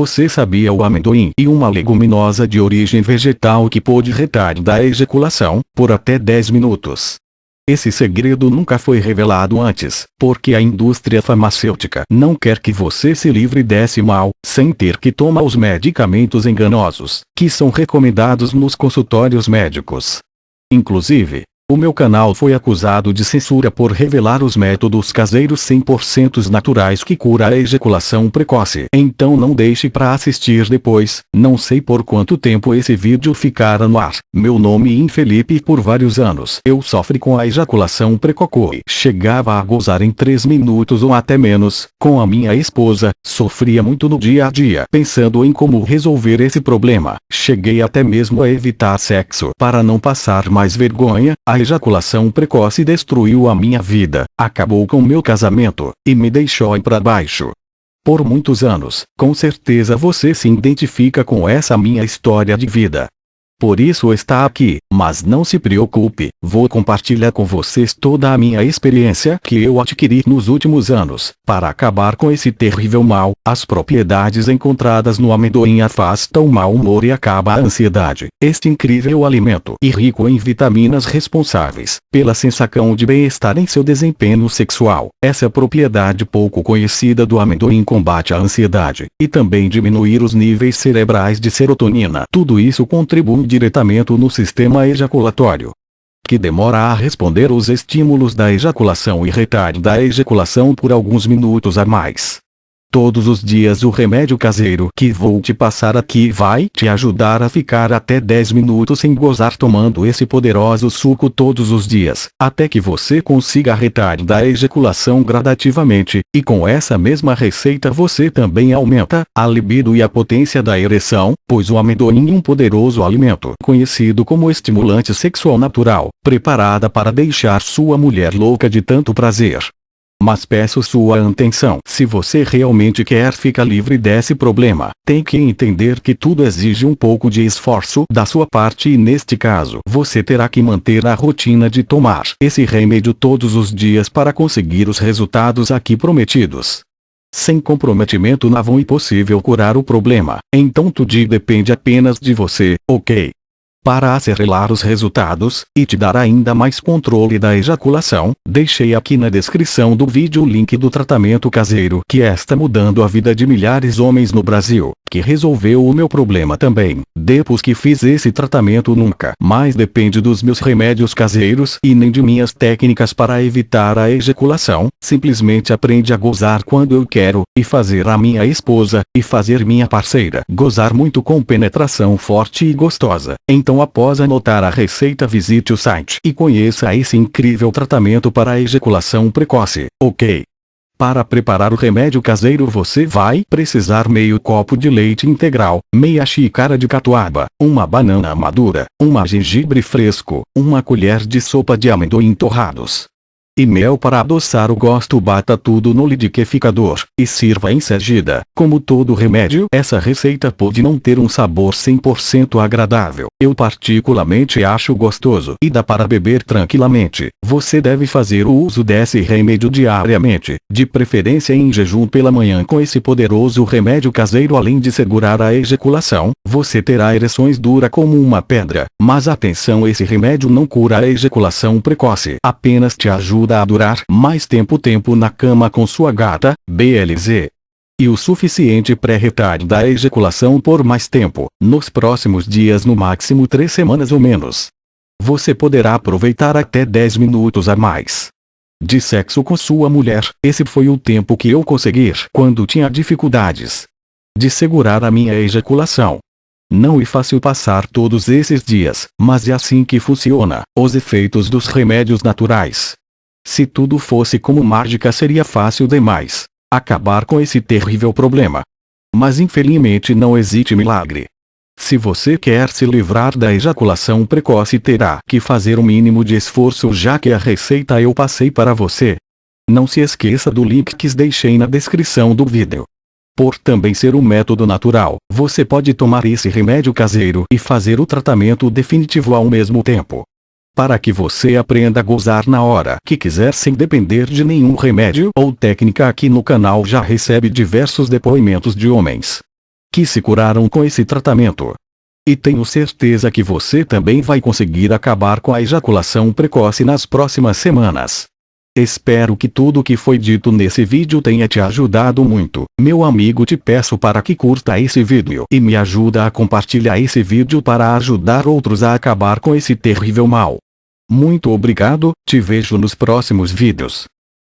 Você sabia o amendoim e uma leguminosa de origem vegetal que pode retardar a ejaculação, por até 10 minutos. Esse segredo nunca foi revelado antes, porque a indústria farmacêutica não quer que você se livre desse mal, sem ter que tomar os medicamentos enganosos, que são recomendados nos consultórios médicos. Inclusive, o meu canal foi acusado de censura por revelar os métodos caseiros 100% naturais que cura a ejaculação precoce. Então não deixe para assistir depois, não sei por quanto tempo esse vídeo ficará no ar. Meu nome é Felipe por vários anos eu sofri com a ejaculação precoce. Chegava a gozar em 3 minutos ou até menos, com a minha esposa, sofria muito no dia a dia pensando em como resolver esse problema. Cheguei até mesmo a evitar sexo para não passar mais vergonha, a ejaculação precoce destruiu a minha vida, acabou com meu casamento, e me deixou para baixo. Por muitos anos, com certeza você se identifica com essa minha história de vida. Por isso está aqui, mas não se preocupe, vou compartilhar com vocês toda a minha experiência que eu adquiri nos últimos anos, para acabar com esse terrível mal. As propriedades encontradas no amendoim afastam o mau humor e acaba a ansiedade. Este incrível alimento e rico em vitaminas responsáveis pela sensação de bem-estar em seu desempenho sexual. Essa propriedade pouco conhecida do amendoim combate a ansiedade e também diminuir os níveis cerebrais de serotonina. Tudo isso contribui diretamente no sistema ejaculatório, que demora a responder os estímulos da ejaculação e retarda a ejaculação por alguns minutos a mais. Todos os dias o remédio caseiro que vou te passar aqui vai te ajudar a ficar até 10 minutos sem gozar tomando esse poderoso suco todos os dias, até que você consiga retardar a ejaculação gradativamente, e com essa mesma receita você também aumenta a libido e a potência da ereção, pois o amendoim é um poderoso alimento conhecido como estimulante sexual natural, preparada para deixar sua mulher louca de tanto prazer. Mas peço sua atenção. Se você realmente quer ficar livre desse problema, tem que entender que tudo exige um pouco de esforço da sua parte e neste caso você terá que manter a rotina de tomar esse remédio todos os dias para conseguir os resultados aqui prometidos. Sem comprometimento não é possível curar o problema, então tudo depende apenas de você, ok? Para acelerar os resultados, e te dar ainda mais controle da ejaculação, deixei aqui na descrição do vídeo o link do tratamento caseiro que está mudando a vida de milhares de homens no Brasil, que resolveu o meu problema também. Depois que fiz esse tratamento nunca mais depende dos meus remédios caseiros e nem de minhas técnicas para evitar a ejaculação, simplesmente aprende a gozar quando eu quero, e fazer a minha esposa, e fazer minha parceira gozar muito com penetração forte e gostosa. Então após anotar a receita visite o site e conheça esse incrível tratamento para ejaculação precoce, ok? Para preparar o remédio caseiro você vai precisar meio copo de leite integral, meia xícara de catuaba, uma banana madura, uma gengibre fresco, uma colher de sopa de amendoim torrados, e mel para adoçar o gosto bata tudo no liquidificador, e sirva em seguida. Como todo remédio, essa receita pode não ter um sabor 100% agradável. Eu particularmente acho gostoso e dá para beber tranquilamente. Você deve fazer o uso desse remédio diariamente, de preferência em jejum pela manhã com esse poderoso remédio caseiro além de segurar a ejaculação, você terá ereções dura como uma pedra. Mas atenção esse remédio não cura a ejaculação precoce, apenas te ajuda ajuda a durar mais tempo tempo na cama com sua gata, BLZ. E o suficiente pré-retarda a ejaculação por mais tempo, nos próximos dias no máximo 3 semanas ou menos. Você poderá aproveitar até 10 minutos a mais de sexo com sua mulher. Esse foi o tempo que eu consegui quando tinha dificuldades de segurar a minha ejaculação. Não é fácil passar todos esses dias, mas é assim que funciona. Os efeitos dos remédios naturais se tudo fosse como mágica seria fácil demais acabar com esse terrível problema. Mas infelizmente não existe milagre. Se você quer se livrar da ejaculação precoce terá que fazer o mínimo de esforço já que a receita eu passei para você. Não se esqueça do link que deixei na descrição do vídeo. Por também ser um método natural, você pode tomar esse remédio caseiro e fazer o tratamento definitivo ao mesmo tempo para que você aprenda a gozar na hora que quiser sem depender de nenhum remédio ou técnica aqui no canal já recebe diversos depoimentos de homens que se curaram com esse tratamento. E tenho certeza que você também vai conseguir acabar com a ejaculação precoce nas próximas semanas. Espero que tudo o que foi dito nesse vídeo tenha te ajudado muito. Meu amigo te peço para que curta esse vídeo e me ajuda a compartilhar esse vídeo para ajudar outros a acabar com esse terrível mal. Muito obrigado, te vejo nos próximos vídeos.